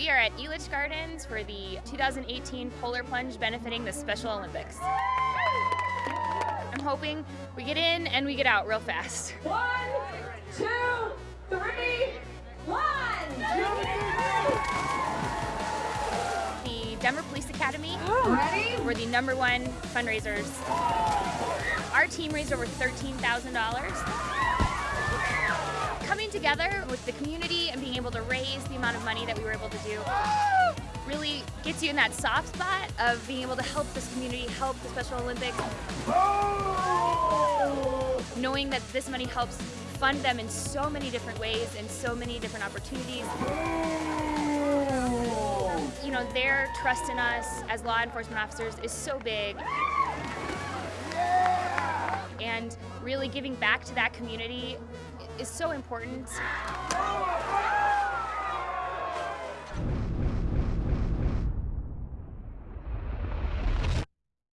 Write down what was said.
We are at Elitch Gardens for the 2018 Polar Plunge benefiting the Special Olympics. I'm hoping we get in and we get out real fast. One, two, three, one! The Denver Police Academy oh. Ready? were the number one fundraisers. Our team raised over $13,000. Coming together with the community and being able to raise the amount of money that we were able to do really gets you in that soft spot of being able to help this community, help the Special Olympics. Knowing that this money helps fund them in so many different ways and so many different opportunities. You know, their trust in us as law enforcement officers is so big. And really giving back to that community is so important.